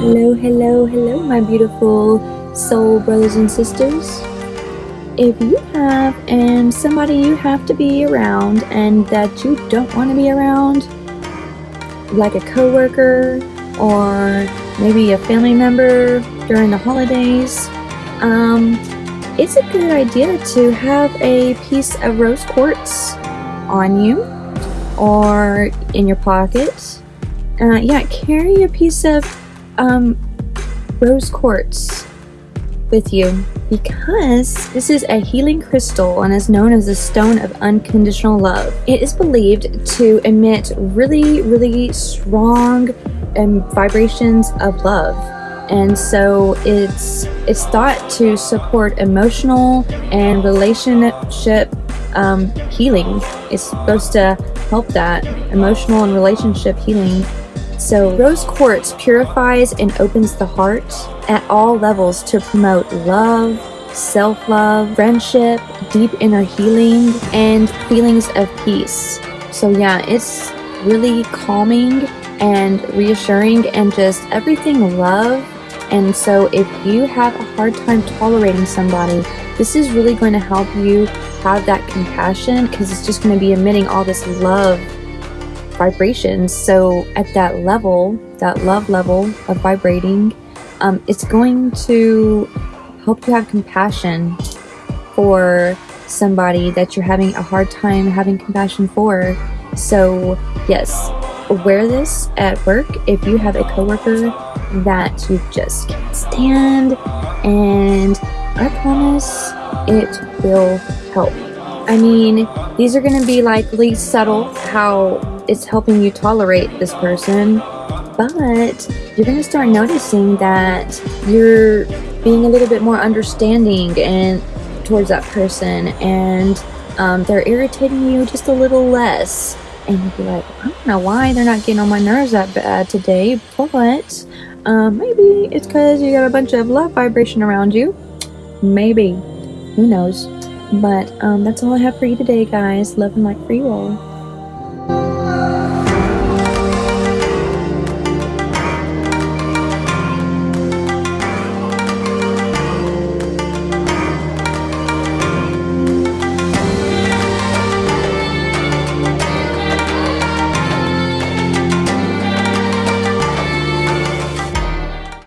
Hello, hello, hello, my beautiful soul brothers and sisters. If you have and somebody you have to be around and that you don't want to be around, like a coworker or maybe a family member during the holidays, um, it's a good idea to have a piece of rose quartz on you or in your pocket. Uh, yeah, carry a piece of um, rose quartz with you because this is a healing crystal and is known as the stone of unconditional love. It is believed to emit really, really strong um, vibrations of love. And so it's it's thought to support emotional and relationship um, healing. It's supposed to help that emotional and relationship healing so rose quartz purifies and opens the heart at all levels to promote love, self-love, friendship, deep inner healing, and feelings of peace. So yeah, it's really calming and reassuring and just everything love. And so if you have a hard time tolerating somebody, this is really going to help you have that compassion because it's just going to be emitting all this love vibrations. So at that level, that love level of vibrating, um, it's going to help you have compassion for somebody that you're having a hard time having compassion for. So yes, wear this at work if you have a coworker that you just can't stand and I promise it will help. I mean, these are going to be like least subtle how it's helping you tolerate this person, but you're going to start noticing that you're being a little bit more understanding and towards that person and um, they're irritating you just a little less. And you'll be like i don't know why they're not getting on my nerves that bad today but um, maybe it's because you got a bunch of love vibration around you. Maybe. Who knows but um, that's all i have for you today guys. Love and light for you all